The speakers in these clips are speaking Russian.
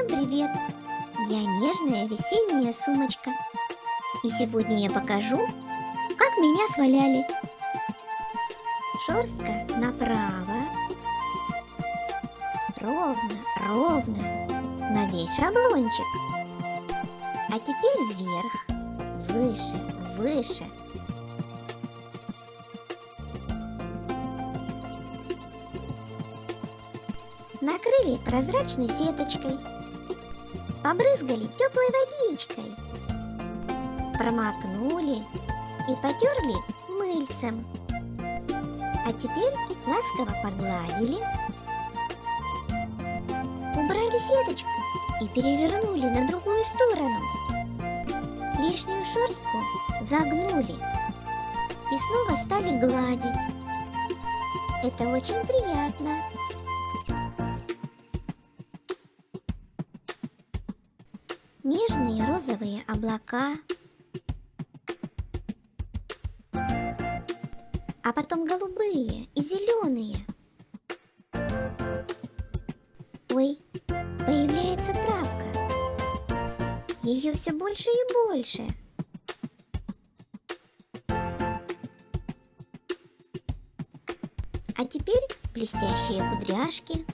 Всем привет! Я нежная весенняя сумочка. И сегодня я покажу, как меня сваляли. Шерстка направо. Ровно, ровно. На весь шаблончик. А теперь вверх. Выше, выше. Накрыли прозрачной сеточкой. Побрызгали теплой водичкой. Промокнули и потерли мыльцем. А теперь ласково погладили. Убрали сеточку и перевернули на другую сторону. Лишнюю шерстку загнули и снова стали гладить. Это очень приятно. Розовые облака. А потом голубые и зеленые. Ой, появляется травка. Ее все больше и больше. А теперь блестящие кудряшки.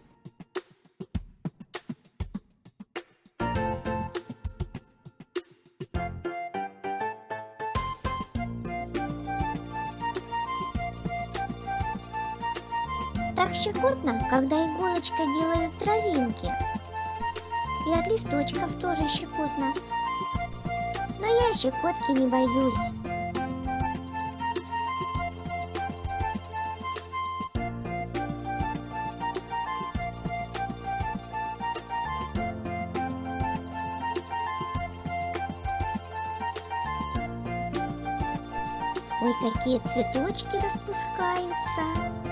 Так щекотно, когда иголочкой делают травинки. И от листочков тоже щекотно. Но я щекотки не боюсь. Ой, какие цветочки распускаются.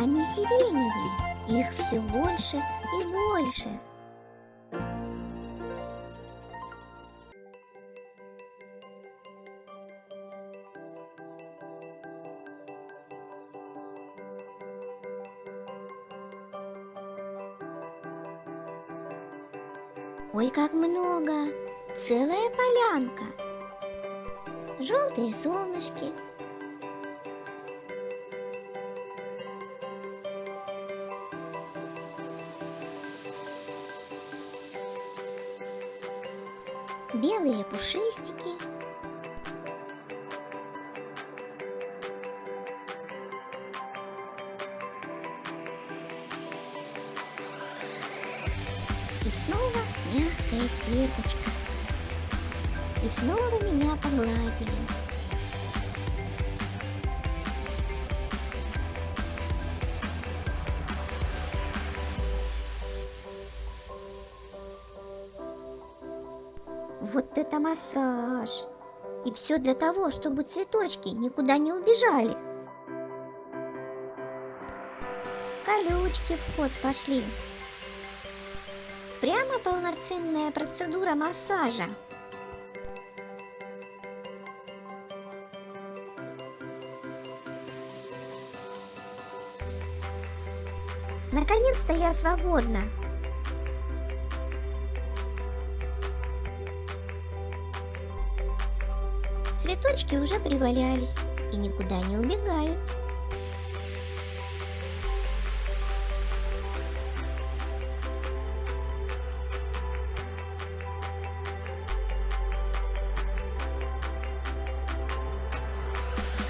Они сиреневые, их все больше и больше. Ой, как много! Целая полянка! Желтые солнышки, белые пушистики. И снова мягкая сеточка. И снова меня погладили. Вот это массаж! И все для того, чтобы цветочки никуда не убежали. Колючки в ход пошли. Прямо полноценная процедура массажа. Наконец-то я свободна. Цветочки уже привалялись и никуда не убегают.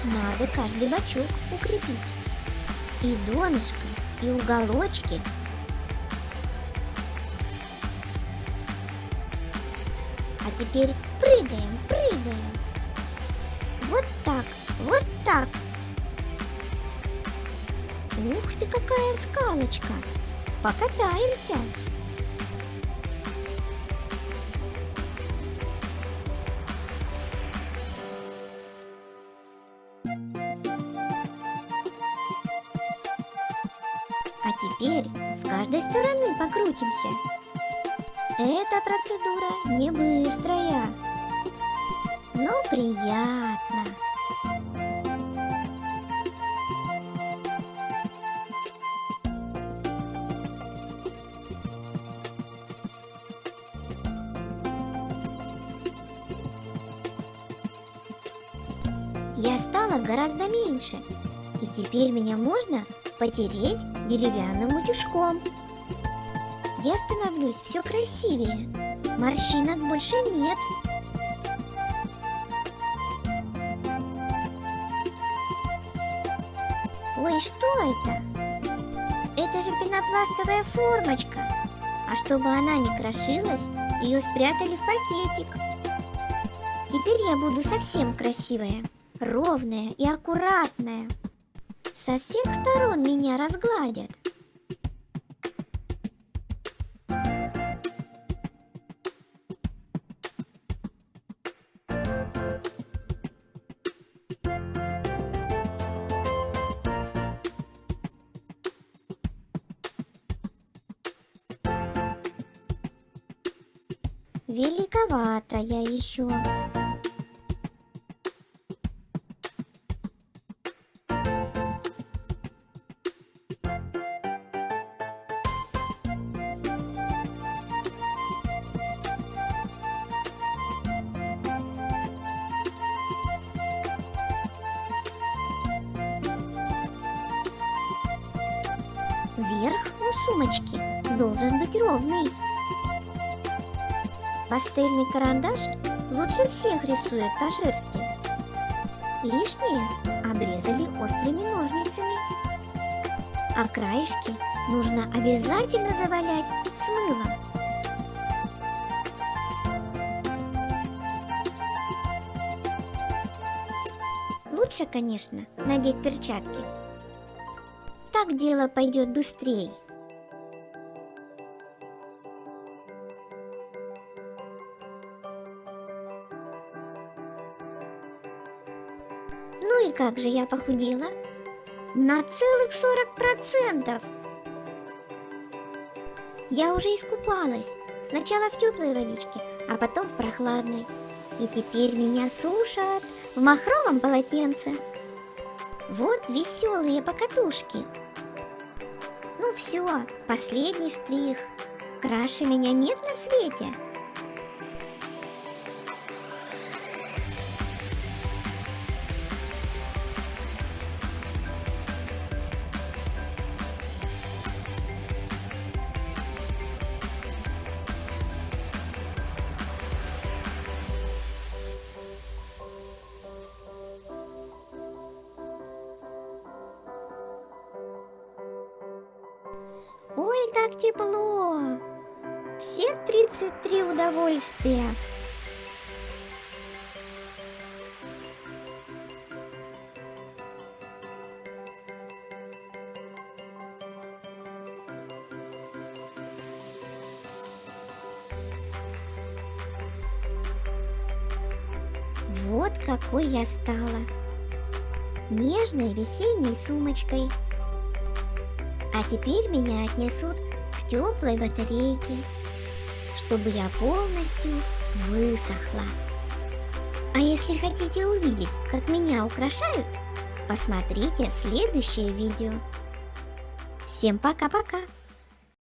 Надо каждый бочок укрепить. И донышко, и уголочки. А теперь прыгаем, прыгаем. Вот так, вот так. Ух ты, какая скалочка. Покатаемся. А теперь с каждой стороны покрутимся. Эта процедура не быстрая, но приятно. Я стала гораздо меньше, и теперь меня можно потереть деревянным утюжком. Я становлюсь все красивее, морщинок больше нет. Ой, что это? Это же пенопластовая формочка. А чтобы она не крошилась, ее спрятали в пакетик. Теперь я буду совсем красивая, ровная и аккуратная. Со всех сторон меня разгладят. Великовато я еще. Верх у сумочки должен быть ровный. Пастельный карандаш лучше всех рисует по шерсти. Лишнее обрезали острыми ножницами. А краешки нужно обязательно завалять с мылом. Лучше, конечно, надеть перчатки. Так дело пойдет быстрее. Ну и как же я похудела? На целых 40%! Я уже искупалась. Сначала в теплой водичке, а потом в прохладной. И теперь меня сушат в махровом полотенце. Вот веселые покатушки. Ну все, последний штрих. Краше меня нет на свете. Ой, как тепло! Все 33 удовольствия! Вот какой я стала! Нежной весенней сумочкой – а теперь меня отнесут к теплой батарейке, чтобы я полностью высохла. А если хотите увидеть, как меня украшают, посмотрите следующее видео. Всем пока-пока!